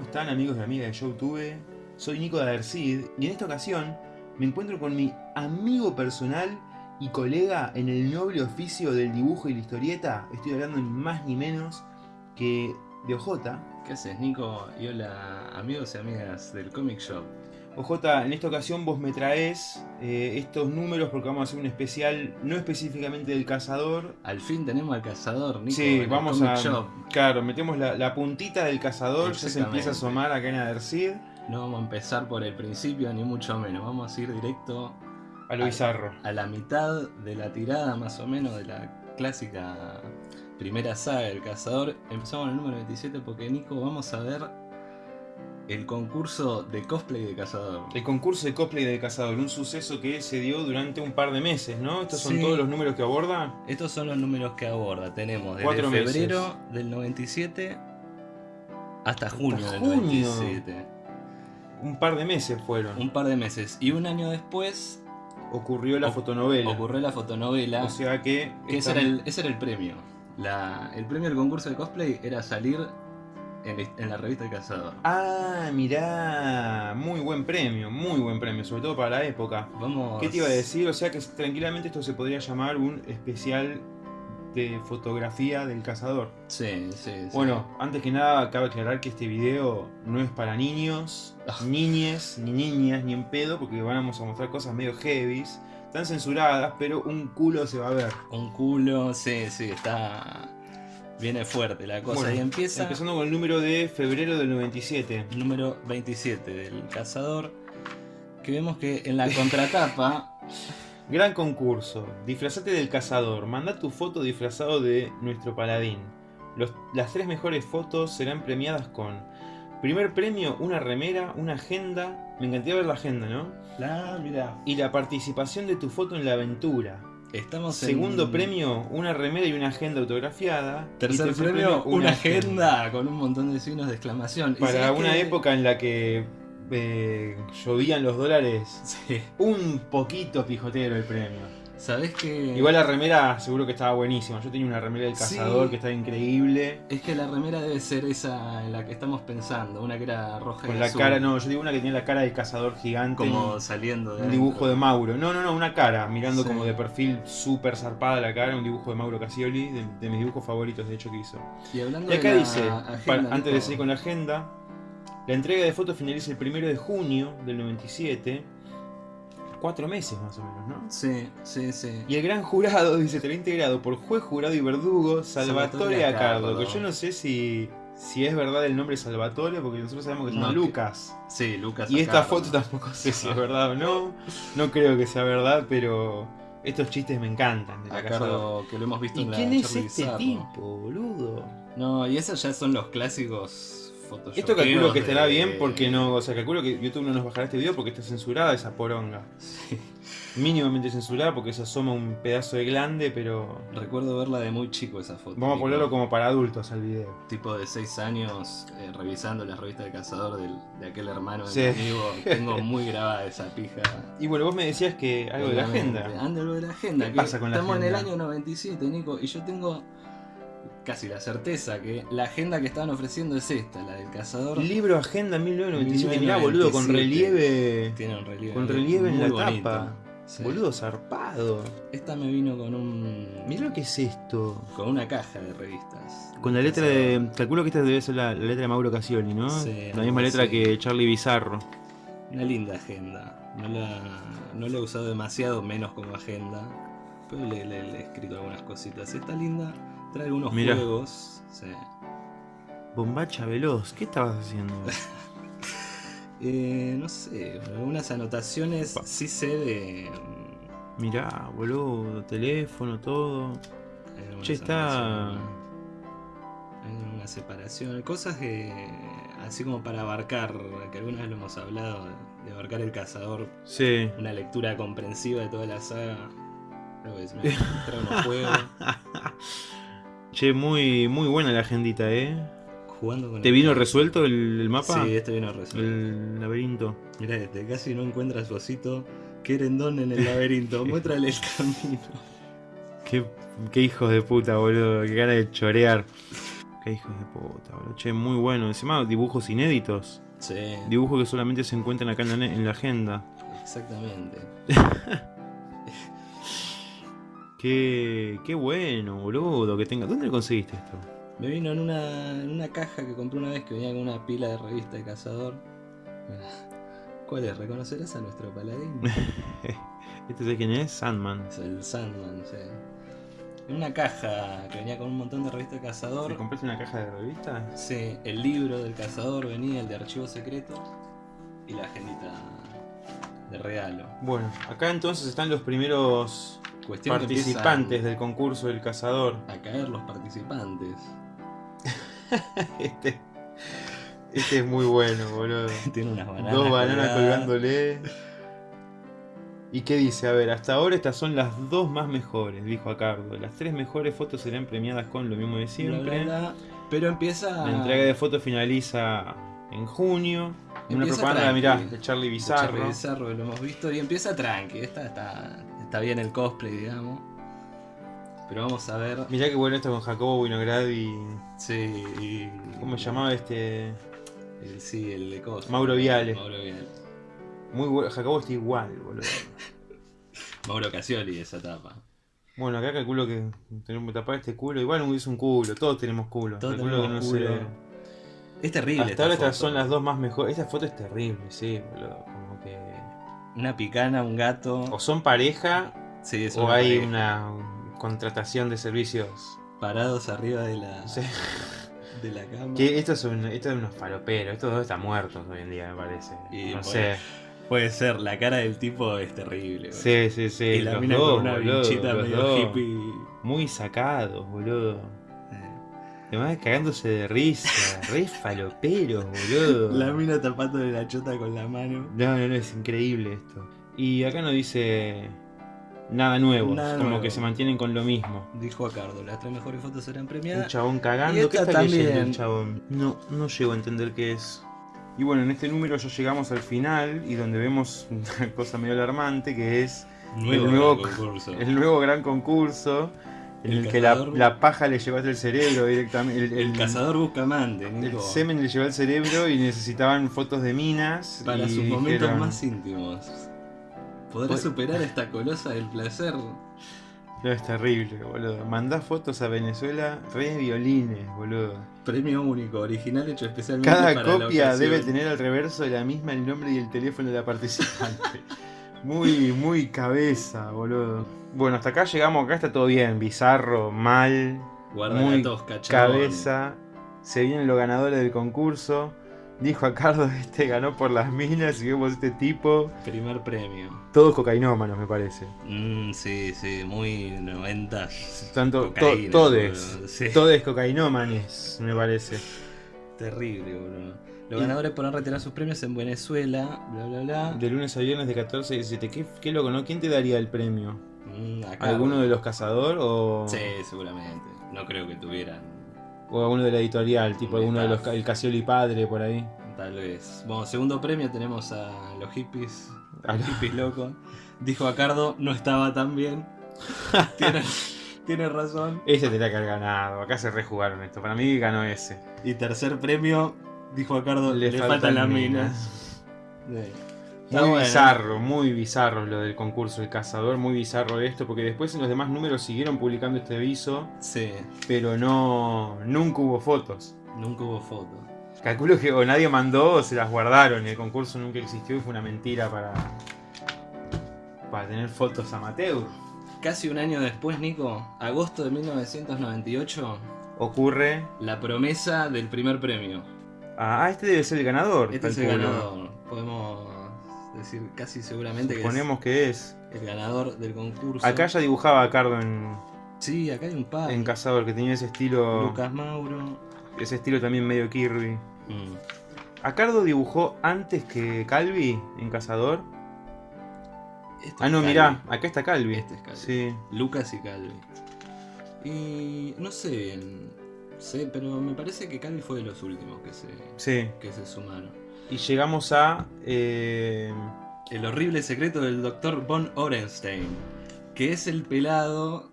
¿Cómo están amigos y amigas de YouTube? Soy Nico de Adercid y en esta ocasión me encuentro con mi amigo personal y colega en el noble oficio del dibujo y la historieta. Estoy hablando ni más ni menos que de OJ. ¿Qué haces Nico? Y hola amigos y amigas del Comic Shop. OJ, en esta ocasión vos me traes eh, estos números porque vamos a hacer un especial, no específicamente del cazador. Al fin tenemos al cazador, Nico. Sí, vamos a... Shop. Claro, metemos la, la puntita del cazador, ya se empieza a asomar acá en Adercid. No vamos a empezar por el principio, ni mucho menos. Vamos a ir directo A lo Al- bizarro. a la mitad de la tirada, más o menos, de la clásica primera saga del cazador. Empezamos en el número 27 porque, Nico, vamos a ver el concurso de cosplay de cazador. El concurso de cosplay del cazador, un suceso que se dio durante un par de meses, ¿no? Estos son Sí. todos los números que aborda. Estos son los números que aborda. Tenemos desde Cuatro meses. febrero del 97 hasta junio del junio. 97. Un par de meses fueron. Un par de meses. Y un año después Ocurrió la fotonovela. ocurrió la fotonovela. O sea que... que ese era, el, ese era el premio. La- el premio del concurso de cosplay era salir en, la- en la revista El Cazador. Ah, mirá. Muy buen premio, muy buen premio, sobre todo para la época. Vamos. ¿Qué te iba a decir? O sea que tranquilamente esto se podría llamar un especial de fotografía del cazador. Sí, sí, sí. Bueno, antes que nada, cabe aclarar que este video no es para niños, Ah. niñes, ni niñas, ni en pedo, porque vamos a mostrar cosas medio heavies. Están censuradas, pero un culo se va a ver. Un culo, sí, sí, está. Viene fuerte la cosa. Bueno, y empieza. Empezando con el número de febrero del 97. número 27 del cazador. Que vemos que en la contratapa. Gran concurso. Disfrazate del cazador. Manda tu foto disfrazado de nuestro paladín. Los- las tres mejores fotos serán premiadas con... Primer premio, una remera, una agenda. Me encantaría ver la agenda, ¿no? la, mira. Y la participación de tu foto en la aventura. Estamos en. Segundo premio, una remera y una agenda autografiada. Tercer, premio, una agenda con un montón de signos de exclamación. ¿Y Para una época en la que eh, llovían los dólares, Sí. un poquito pijotero el premio. ¿Sabés que.? Igual la remera seguro que estaba buenísima. Yo tenía una remera del Sí. cazador que estaba increíble. Es que la remera debe ser esa en la que estamos pensando. Una que era roja y Con la azul, cara, no, yo digo una que tenía la cara del cazador gigante. Como saliendo de. un dibujo de. Mauro. No, no, no, una cara, mirando Sí. como de perfil súper zarpada la cara, un dibujo de Mauro Casioli, de, de mis dibujos favoritos de hecho que hizo. Y hablando Y acá de la dice, agenda, para- antes de seguir con la agenda, la entrega de fotos finaliza el primero de junio del 97. Cuatro meses más o menos, ¿no? Sí, sí, sí. Y el gran jurado, dice, estará integrado por juez, jurado y verdugo Salvatore Acardo. Que yo no sé si, si es verdad el nombre Salvatore, porque nosotros sabemos que se llama No, que- Lucas. Sí, Lucas. Y esta foto tampoco sé si es verdad o no. No creo que sea verdad, pero estos chistes me encantan de la. Acardo, que lo hemos visto ¿Y en la quién es este Bizarro. tipo, boludo? No, y esos ya son los clásicos Esto calculo que estará bien porque no, o sea, calculo que YouTube no nos bajará este video porque está censurada esa poronga. Mínimamente censurada porque se asoma un pedazo de glande, pero Recuerdo verla de muy chico esa foto. vamos a ponerlo como para adultos al video. Tipo de 6 años, eh, revisando las revistas de cazador del- de aquel hermano de Sí. mi amigo. Tengo muy grabada esa pija. Y bueno, vos me decías que algo de la agenda. Anda algo de la agenda. ¿Qué pasa con la estamos en el año 97, Nico, y yo tengo casi la certeza que la agenda que estaban ofreciendo es esta, la del cazador. Libro Agenda 1997, mirá boludo, con 1997. relieve. Tiene un relieve. Con relieve en la bonito. tapa. Sí. Boludo zarpado. Esta me vino con un. Mirá lo que es esto. Con una caja de revistas. Con la letra de. Calculo que esta debe ser la, la letra de Mauro Casioli, ¿no? Sí, la misma letra sí. que Charlie Bizarro. Una linda agenda. No la, no la he usado demasiado, menos como agenda. Pero le, le- le he escrito algunas cositas. Está linda. Trae algunos Mirá. juegos. Sí. Bombacha veloz, ¿qué estabas haciendo? Eh, no sé, algunas anotaciones Pa. sí sé de. Mirá, boludo, teléfono, todo. algunas Che, está- Hay una separación, cosas que. Así como para abarcar, que alguna vez lo hemos hablado, de abarcar el cazador, Sí. una lectura comprensiva de toda la saga. Creo que es, me trae unos juegos, Che, muy, muy buena la agendita, ¿eh? jugando con ¿Te el- vino resuelto el, el mapa? Sí, este vino resuelto. El laberinto. Mirá este, casi no encuentra su osito querendón en el laberinto. Muéstrale el camino. Qué, qué hijos de puta, boludo. Qué gana de chorear. Qué hijos de puta, boludo. Che, muy bueno. Encima dibujos inéditos. Sí, Dibujos que solamente se encuentran acá en la, en la agenda. exactamente. Qué, qué bueno, boludo, que tenga. ¿Dónde lo conseguiste esto? Me vino en una, en una caja que compré una vez que venía con una pila de revista de cazador. ¿Cuál es? ¿Reconocerás a nuestro paladín? ¿Este sé quién es? Sandman. Es el Sandman, sí. En una caja que venía con un montón de revistas de cazador. ¿Te compraste una caja de revistas? Sí, el libro del cazador venía, el de archivo secreto y la agendita de regalo. Bueno, acá entonces están los primeros Cuestión participantes del concurso del cazador. A caer los participantes. Este, este es muy bueno, boludo. Tiene unas bananas. Dos bananas colgándole. ¿Y qué dice? A ver, hasta ahora estas son las dos más mejores, dijo Acardo. Las tres mejores fotos serán premiadas con lo mismo de siempre. bla, bla. Pero empieza. La entrega de fotos finaliza en junio. Una Empieza propaganda, tranqui. mirá, de Charlie de Bizarro. Charlie Bizarro, lo hemos visto. Y empieza tranqui. Esta está, está bien el cosplay, digamos. Pero vamos a ver. Mirá qué bueno esto con Jacobo Winograd y. Sí, y. ¿Cómo se llamaba este? El, sí, el de cosplay. Mauro Viale. Mauro Viale. Muy bueno. Jacobo está igual, boludo. Mauro Casioli, esa tapa. Bueno, acá calculo que tenemos que tapar este culo. Igual es un culo, todos tenemos culo. Todos tenemos que no culo. Es terrible. Hasta esta ahora estas son las dos más mejores. Esta foto es terrible, sí, boludo. Una picana, un gato. O son pareja Sí, es o una hay pareja. una contratación de servicios. Parados arriba de la, Sí. de la cama. Que estos son, estos son unos faloperos. Estos dos están muertos hoy en día, me parece. Y no sé. Puede ser, la cara del tipo es terrible. Sí, sí, sí. y la los mina dos, con una boludo, vinchita medio dos. hippie. Muy sacados, boludo. Además cagándose de risa. Re faloperos, boludo. La mina tapándole la chota con la mano. No, no, no, es increíble esto. Y acá no dice nada nuevo, Nada como nuevo. que se mantienen con lo mismo. Dijo Acardo, las tres mejores fotos serán Un premiadas. chabón cagando, ¿qué está leyendo también. el chabón? No, no llego a entender qué es. Y bueno, en este número ya llegamos al final y donde vemos una cosa medio alarmante que es Nuevo, el nuevo- concurso. el nuevo gran concurso El el, que la, paja le llevaste el cerebro directamente. El, El cazador busca amante, el semen le llevó el cerebro y necesitaban fotos de minas. Para sus momentos dijeron, más íntimos. ¿Podrás Pues- superar esta colosa del placer? No, es terrible, boludo. Mandá fotos a Venezuela, re violines, boludo. Premio único, original hecho especialmente Cada para copia debe tener al reverso de la misma el nombre y el teléfono de la participante. muy, muy cabeza, boludo. Bueno, hasta acá llegamos, acá está todo bien. Bizarro, mal, Guarda muy tosca, cabeza. Se vienen los ganadores del concurso. Dijo a Carlos, este ganó por las minas y vemos este tipo. Primer premio. Todos cocainómanos, me parece. Mm, sí, sí, muy 90. Tanto, to- todes. sí. Todes cocainómanes, me parece. Terrible, boludo. Los ganadores podrán retirar sus premios en Venezuela, bla bla bla. De lunes a viernes de 14 a 17. ¿Qué, qué loco, ¿no? ¿Quién te daría el premio? Mm, acá, ¿Alguno de los cazador o, Sí, seguramente. No creo que tuvieran, o alguno de la editorial? Tipo Un alguno de los el Casioli padre por ahí. tal vez. Bueno, segundo premio tenemos a los hippies. A los hippies locos. Dijo Acardo, no estaba tan bien. tiene, tiene razón. Ese tendría que haber ganado. Acá se rejugaron esto. Para mí ganó ese. Y tercer premio, dijo Acardo, le, faltan, las minas. Sí. Está Muy bueno. bizarro, muy bizarro lo del concurso del cazador, muy bizarro esto, porque después en los demás números siguieron publicando este aviso, Sí, pero no nunca hubo fotos. nunca hubo foto. Calculo que o nadie mandó o se las guardaron y el concurso nunca existió y fue una mentira para para tener fotos amateur. Casi un año después, Nico, agosto de 1998, Ocurre, la promesa del primer premio. Ah, este debe ser el ganador. Este es el ganador. Podemos decir casi seguramente que Suponemos que es. es el ganador del concurso. Acá ya dibujaba a Cardo en, Sí, acá hay un par. en Cazador, que tenía ese estilo. Lucas Mauro. Ese estilo también medio Kirby. Mm. ¿A Cardo dibujó antes que Calvi en Cazador? Este Ah, es no, Calvi. mirá, acá está Calvi. Este es Calvi. Sí. Lucas y Calvi. Y no sé, sé, pero me parece que Calvi fue de los últimos que se, Sí. que se sumaron. Y llegamos a. eh, El horrible secreto del Dr. Von Orenstein, que es el pelado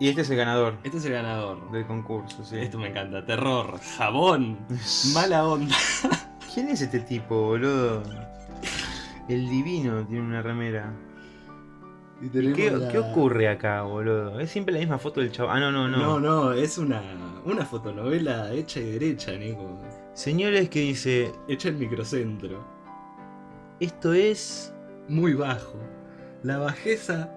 Y este es el ganador Este es el ganador. del concurso, sí. Esto me encanta. Terror, jabón, mala onda. ¿Quién es este tipo, boludo? El divino tiene una remera. Y ¿Y tenemos qué, la- qué ocurre acá, boludo? Es siempre la misma foto del chavo. Ah, no, no, no. No, no, es una, una fotonovela hecha y derecha, Nico. Señores, que dice, Hecha en microcentro. esto es... Muy bajo. La bajeza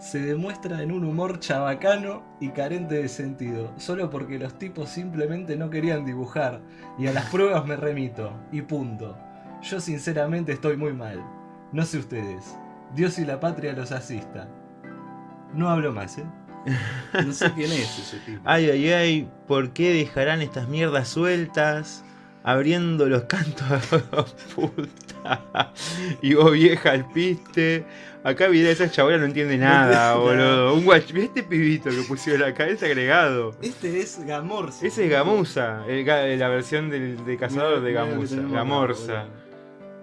se demuestra en un humor chabacano y carente de sentido, solo porque los tipos simplemente no querían dibujar, y a las pruebas me remito, y punto. Yo sinceramente estoy muy mal. No sé ustedes. Dios y la patria los asista. No hablo más, ¿eh? No sé quién es ese tipo. Ay, ay, ay, ¿por qué dejarán estas mierdas sueltas? Abriendo los cantos a puta. Y vos vieja al piste. Acá mirá, esa chabola no entiende nada, entiende nada. boludo. Un guach... Este pibito que pusieron acá, es agregado. Este es Gamorza. Ese es Gamusa, el la versión del, de cazador de Gamusa. Gamorza.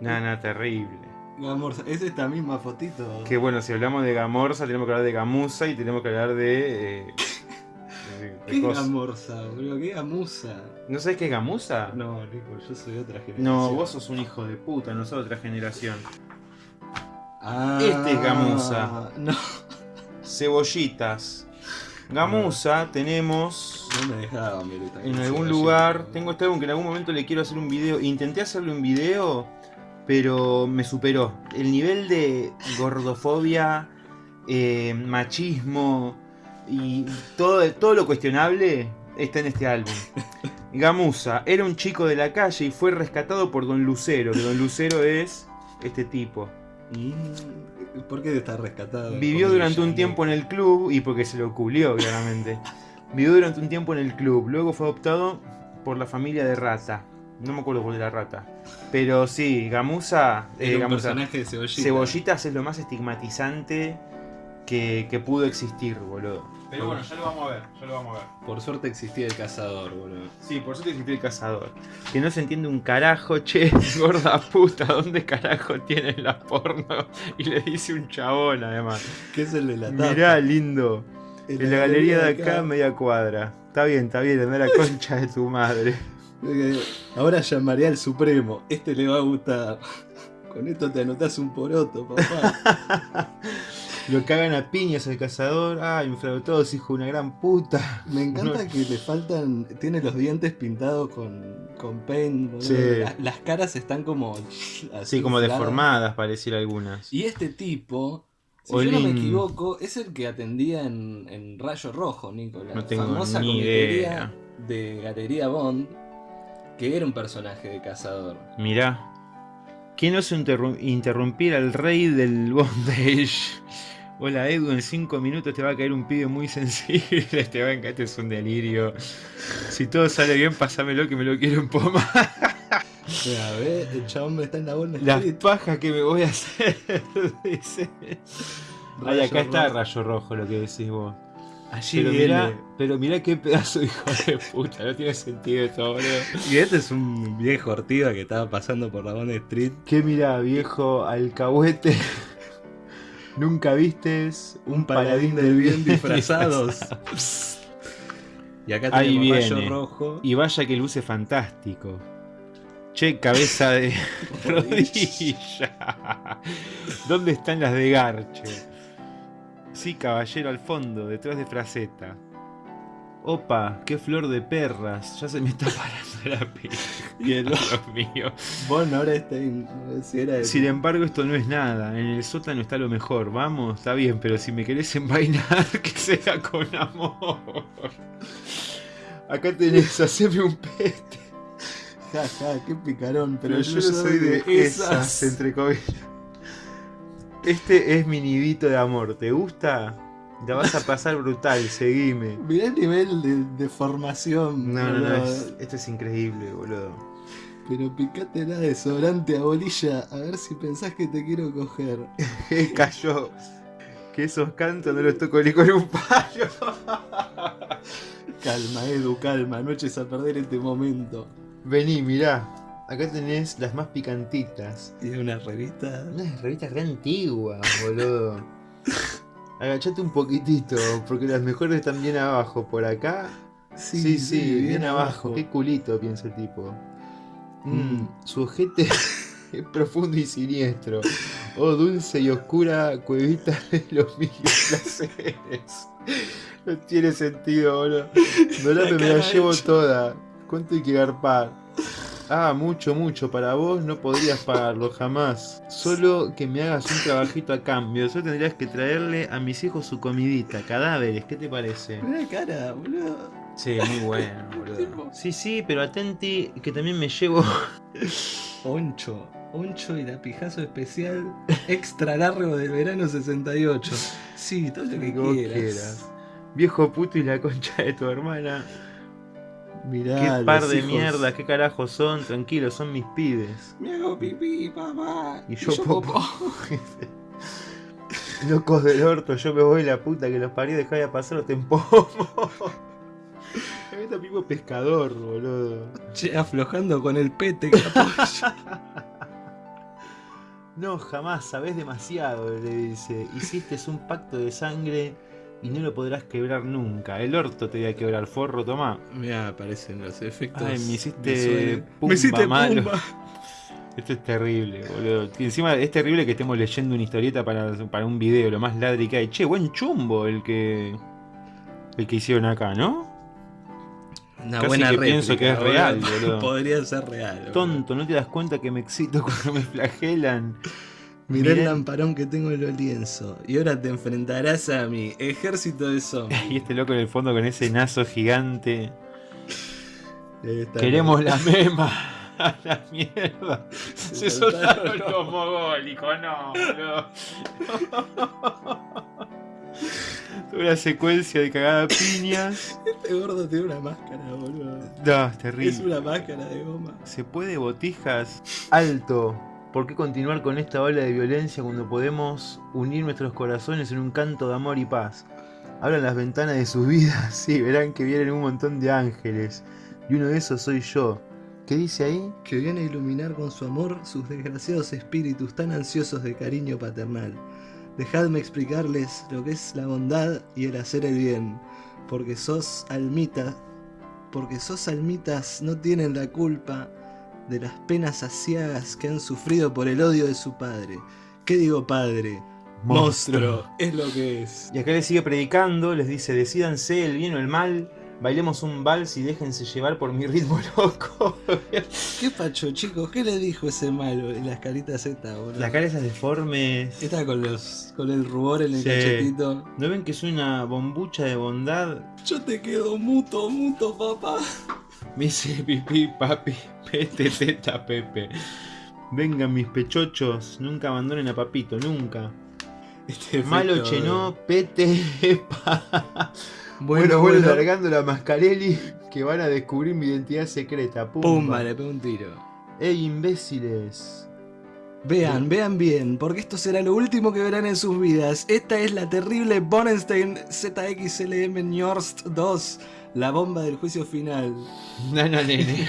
Nah, nah, terrible. Gamorza. Es esta misma fotito. Que bueno, si hablamos de Gamorza, tenemos que hablar de Gamusa y tenemos que hablar de. eh, de- de ¿Qué cosas. Gamorza, boludo? ¿Qué Gamusa? ¿No sabes qué es Gamusa? No, Nico, yo soy de otra generación. No, vos sos un hijo de puta, no sos de otra generación. Ah, Este es Gamusa. No, Cebollitas. Gamusa tenemos no me dejaba en algún lugar. Tengo este álbum que en algún momento le quiero hacer un video. Intenté hacerle un video, pero me superó. El nivel de gordofobia, eh, machismo y todo, todo lo cuestionable está en este álbum. Gamusa era un chico de la calle y fue rescatado por Don Lucero, que Don Lucero es este tipo. ¿Por qué está rescatado? Vivió durante un tiempo en el club y porque se lo culió, claramente. Vivió durante un tiempo en el club, luego fue adoptado por la familia de Rata. No me acuerdo cuál era Rata. Pero sí, Gamusa. eh, Gamusa. personaje de cebollita. Cebollitas es lo más estigmatizante que, que pudo existir, boludo. Pero bueno, ya lo vamos a ver, ya lo vamos a ver. Por suerte existía el cazador, boludo. Sí, por suerte existió el cazador. Que no se entiende un carajo, che, gorda puta, ¿dónde carajo tienen la porno? Y le dice un chabón además. ¿Qué es el de la tapa? Mirá, lindo. En la galería de acá, media cuadra. Está bien, está bien, anda la concha de tu madre. Ahora llamaré al Supremo. Este le va a gustar. Con esto te anotás un poroto, papá. Lo cagan a piñas al cazador. Ay, infradotados, hijo de una gran puta. Me encanta No. que le faltan. Tiene los dientes pintados con, con paint. Sí. La- las caras están como. Así así como deformadas, pareciera algunas. Y este tipo, si yo no me equivoco, es el que atendía en, en Rayo Rojo, Nico. La No tengo famosa ni idea. de Galería Bond, que era un personaje de cazador. Mirá. ¿Quién osa interru- interrumpir al rey del bondage? Hola Edu, en 5 minutos te va a caer un pibe muy sensible, te va a encantar, este es un delirio. Si todo sale bien, pásamelo que me lo quiero empomar. Mira, ve, el chabón está en la Bond Las Street. pajas que me voy a hacer, dice. Ay, acá está Rojo. rayo rojo lo que decís vos. Allí Pero viene. mirá, pero mirá qué pedazo de hijo de puta, no tiene sentido esto, boludo. Y este es un viejo ortiva que estaba pasando por la Bond Street. ¿Qué mirá, viejo alcahuete? Nunca vistes Un paladín del bien disfrazados. y acá Ahí tenemos viene. Rayo Rojo. Y vaya que luce fantástico. Che, cabeza de rodilla. ¿Dónde están las de Garche? Sí, caballero al fondo, detrás de Fraceta. Opa, qué flor de perras. Ya se me está parando la piel. Y el Dios mío. Bon ahora está en- si era el- Sin embargo, esto no es nada. En el sótano está lo mejor. Vamos, está bien, pero si me querés envainar, que sea con amor. Acá tenés, haceme un pete. Ja, ja, qué picarón. Pero yo soy de esas, entre comillas. Este es mi nidito de amor. ¿Te gusta? La vas a pasar brutal, seguime. Mirá el nivel de, de formación. No, no, no, es- esto es increíble, boludo. Pero picate la desodorante a bolilla a ver si pensás que te quiero coger. Cayó. Que esos cantos no los toco ni con un palo. Calma, Edu, calma. No eches a perder este momento. Vení, mirá. Acá tenés las más picantitas. Tiene una revista. Unas revistas re antiguas, boludo. Agachate un poquitito, porque las mejores están bien abajo. Por acá. Sí, sí, bien, abajo. Qué culito, piensa el tipo. Mm, Mm. Su ojete es profundo y siniestro. Oh, dulce y oscura cuevita de los mil placeres. No tiene sentido, boludo. No la, me la llevo hecha. toda. ¿Cuánto hay que garpar? Ah, mucho, mucho. Para vos no podrías pagarlo jamás. Solo que me hagas un trabajito a cambio. Solo tendrías que traerle a mis hijos su comidita. Cadáveres, ¿qué te parece? Mirá cara, boludo. Sí, muy bueno, boludo. Sí, sí, pero atenti que también me llevo. Oncho. Oncho y la pijazo especial extra largo del verano 68. Sí, todo lo que quieras. Viejo puto y la concha de tu hermana. Mirá, Qué los par de hijos. mierda, qué carajo son. Tranquilo, son mis pibes. Me hago pipí, papá. Y yo popo. Locos del orto, yo me voy la puta que los parió, dejá de pasar o te empomo. Este tipo pescador, boludo. Che, aflojando con el pete. No, jamás, sabés demasiado, le dice. Hiciste un pacto de sangre y no lo podrás quebrar nunca. El orto te voy a quebrar, forro, tomá. Mirá, aparecen los efectos. Ay, me hiciste pumba me hiciste malo. pumba. Esto es terrible, boludo. Y encima es terrible que estemos leyendo una historieta para, para un video, lo más ladri que hay. Che, buen chumbo el que. el que hicieron acá, ¿no? Una Casi buena que réplica, pienso que es real, boludo. Podría ser real. boludo. Tonto, ¿no te das cuenta que me excito cuando me flagelan? Mirá el lamparón que tengo en los lienzos. Y ahora te enfrentarás a mi ejército de zombies. Y este loco en el fondo con ese nazo gigante. Queremos la mema. A la mierda. Se soltaron soltaron los- los mogólicos, no, boludo. Una secuencia de cagada piñas. Este gordo tiene una máscara, boludo. No, es Es terrible. una máscara de goma. ¿Se puede botijas? Alto. ¿Por qué continuar con esta ola de violencia cuando podemos unir nuestros corazones en un canto de amor y paz? Abran las ventanas de sus vidas, sí, verán que vienen un montón de ángeles. Y uno de esos soy yo. ¿Qué dice ahí? Que viene a iluminar con su amor sus desgraciados espíritus tan ansiosos de cariño paternal. Dejadme explicarles lo que es la bondad y el hacer el bien. Porque sos almita. Porque sos almitas no tienen la culpa de las penas asiagas que han sufrido por el odio de su padre. ¿Qué digo padre? Monstruo. Es lo que es. Y acá les sigue predicando, les dice, decídanse el bien o el mal, bailemos un vals y déjense llevar por mi ritmo loco. ¿Qué pacho, chicos? ¿Qué le dijo ese malo en las caritas Z, boludo? Las caras esas deformes. Está con los con el rubor en el Sí. cachetito. ¿No ven que es una bombucha de bondad? Yo te quedo muto, muto, papá. Me dice pipí, papi, pete, teta, pepe. Vengan mis pechochos, nunca abandonen a papito, nunca. Este Malo chenó, pa. Bueno, Bueno, bueno, bueno. largando la mascarelli que van a descubrir mi identidad secreta. Pumba. Pumba, le pego un tiro. ¡Ey, imbéciles! Vean, vean bien, porque esto será lo último que verán en sus vidas. Esta es la terrible Bonenstein ZXLM Njorst 2, la bomba del juicio final. No, no, nene.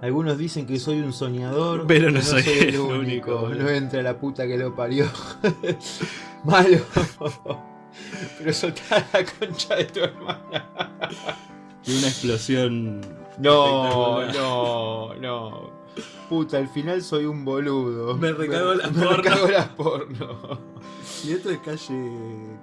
Algunos dicen que soy un soñador, Pero no soy el el único, único. No entra la puta que lo parió. Malo. Pero soltá la concha de tu hermana. Y una explosión. No, no, no. Puta, al final soy un boludo. Me recago la me porno. recago la porno. Y esto es calle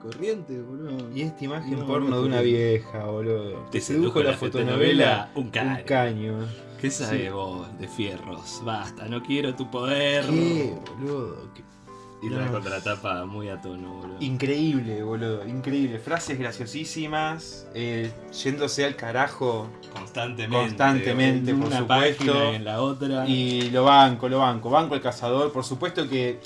corriente, boludo. Y esta imagen No, porno no, de una vieja, boludo. Te sedujo la fotonovela. un Un caño. caño. ¿Qué sabes Sí. vos de fierros? Basta, no quiero tu poder. ¿Qué, boludo? ¿Qué- Y la No. contratapa muy a tono, boludo. Increíble, boludo, increíble. Frases graciosísimas, eh, yéndose al carajo. Constantemente. Constantemente, en por una supuesto. en la otra. Y lo banco, lo banco. Banco el cazador. Por supuesto que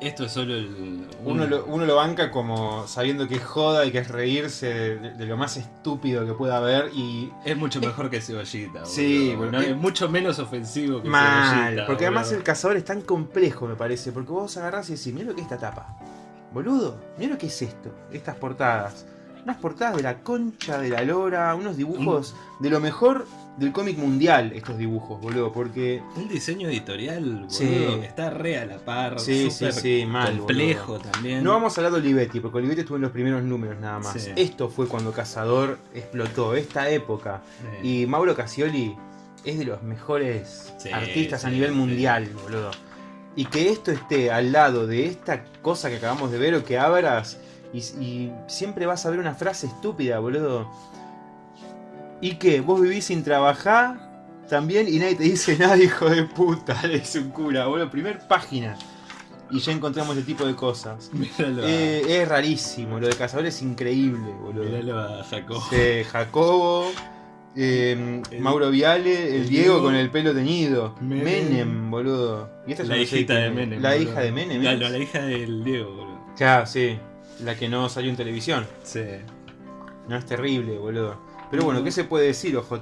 Esto es solo el. uno un- lo, uno lo banca como sabiendo que es joda y que es reírse de, de lo más estúpido que pueda haber. Y Es mucho mejor que cebollita. Sí, boludo. No, es mucho menos ofensivo que mal. cebollita. Porque además el cazador es tan complejo, me parece. Porque vos agarrás y decís, mira lo que es esta tapa. Boludo, mira lo que es esto. Estas portadas. Unas portadas de la concha de la lora, unos dibujos de lo mejor del cómic mundial, estos dibujos, boludo, porque... Un diseño editorial, boludo, Sí. que está re a la par, Sí, sí, súper sí, mal, complejo boludo. también. No vamos a hablar de Olivetti, porque Olivetti estuvo en los primeros números nada más. Esto fue cuando Cazador explotó, esta época. Y Mauro Casioli es de los mejores artistas a nivel mundial, boludo. Y que esto esté al lado de esta cosa que acabamos de ver o que abras y, y siempre vas a ver una frase estúpida, boludo. ¿Y qué? ¿Vos vivís sin trabajar? También y nadie te dice nada, hijo de puta, le dice un cura, boludo. Primer página. Y ya encontramos este tipo de cosas. Míralo, Eh, es rarísimo, lo de Cazador es increíble, boludo. míralo a Jacobo, eh, El- Mauro Viale, el, el Diego Diego, con el pelo teñido. Menem. Menem, boludo. Y esta La no sé hijita de. Menem. La boludo. hija de Menem. La, la hija del Diego, boludo. Ya, sí. La que no salió en televisión. Sí. No es terrible, boludo. Pero bueno, ¿qué se puede decir, OJ?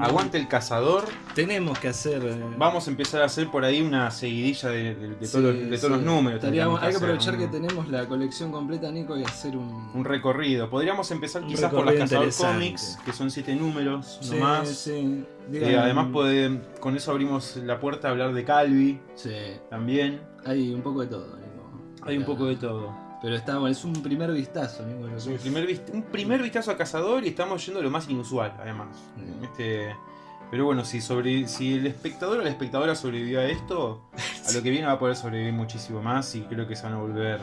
Aguante el cazador. Tenemos que hacer. eh, Vamos a empezar a hacer por ahí una seguidilla de, de- de sí, todos, los, de todos sí. los números. Estaríamos- hay que aprovechar un- que tenemos la colección completa, Nico, y hacer un. Un recorrido. Podríamos empezar Un quizás por las Cazador. Comics, que son siete números Sí, nomás. sí. Eh, además, puede- con eso abrimos la puerta a hablar de Calvi Sí. también. Hay un poco de todo, Nico. Hay un poco de todo. Pero está bueno, es un primer vistazo, que Es un primer, vist- un primer vistazo a Cazador y estamos yendo a lo más inusual, además. Mm. Este, pero bueno, si, sobre, si el espectador o la espectadora sobrevivió a esto, a lo que viene va a poder sobrevivir muchísimo más y creo que se van a volver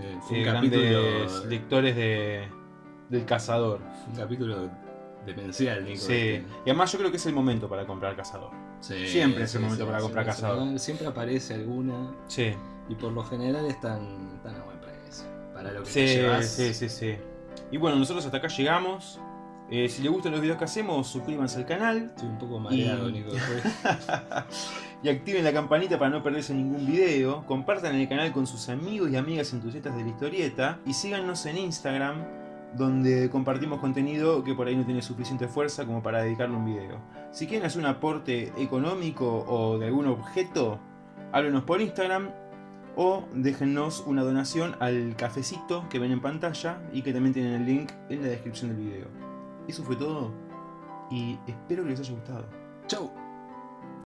Eh, fue eh, un capítulo. grandes lectores de, del Cazador. fue un capítulo demencial, Nico. Sí. Y además yo creo que es el momento para comprar Cazador. Sí, Siempre es el sí, momento sí, para comprar cazador. Siempre aparece alguna. Sí. Y por lo general están, están a buen. Para lo que Sí, te llevas. sí, sí, sí. Y bueno, nosotros hasta acá llegamos. Eh, si les gustan los videos que hacemos, suscríbanse al canal. Estoy un poco mareado, Y- Nico. y activen la campanita para no perderse ningún video. Compartan el canal con sus amigos y amigas entusiastas de la historieta. Y síganos en Instagram, donde compartimos contenido que por ahí no tiene suficiente fuerza como para dedicarle un video. Si quieren hacer un aporte económico o de algún objeto, háblenos por Instagram. O déjennos una donación al cafecito que ven en pantalla y que también tienen el link en la descripción del video. Eso fue todo y espero que les haya gustado. Chau.